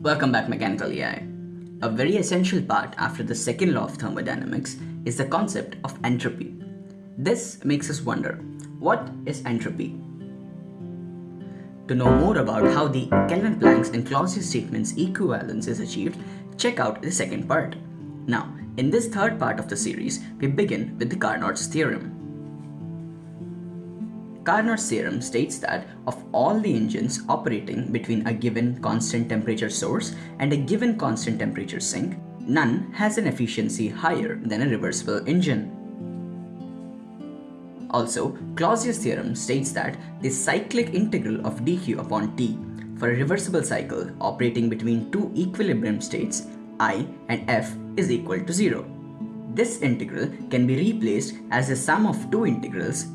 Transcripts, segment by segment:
Welcome back Mechanical EI. A very essential part after the second law of thermodynamics is the concept of entropy. This makes us wonder, what is entropy? To know more about how the Kelvin-Planck's and Clausius statements equivalence is achieved, check out the second part. Now, in this third part of the series, we begin with the Carnot's theorem. Carnot's theorem states that of all the engines operating between a given constant temperature source and a given constant temperature sink, none has an efficiency higher than a reversible engine. Also, Clausius theorem states that the cyclic integral of dq upon t for a reversible cycle operating between two equilibrium states i and f is equal to 0. This integral can be replaced as the sum of two integrals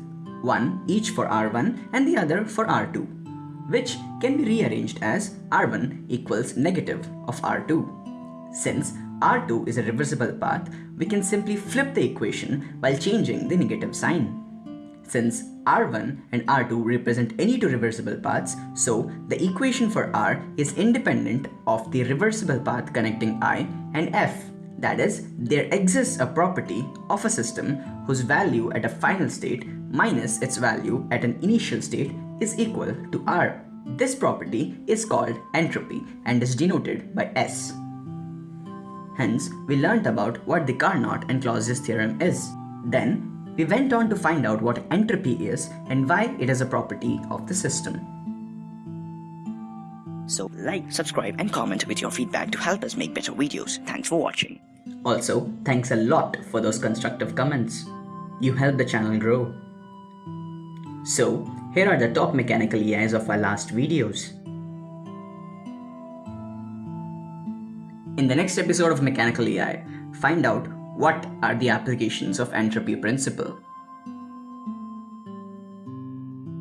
one each for R1 and the other for R2, which can be rearranged as R1 equals negative of R2. Since R2 is a reversible path, we can simply flip the equation while changing the negative sign. Since R1 and R2 represent any two reversible paths, so the equation for R is independent of the reversible path connecting I and F. That is, there exists a property of a system whose value at a final state minus its value at an initial state is equal to R. This property is called entropy and is denoted by S. Hence, we learnt about what the Carnot and Clausius theorem is. Then, we went on to find out what entropy is and why it is a property of the system. So like, subscribe and comment with your feedback to help us make better videos. Thanks for watching. Also, thanks a lot for those constructive comments. You help the channel grow. So, here are the top mechanical EIs of our last videos. In the next episode of Mechanical EI, find out what are the applications of entropy principle.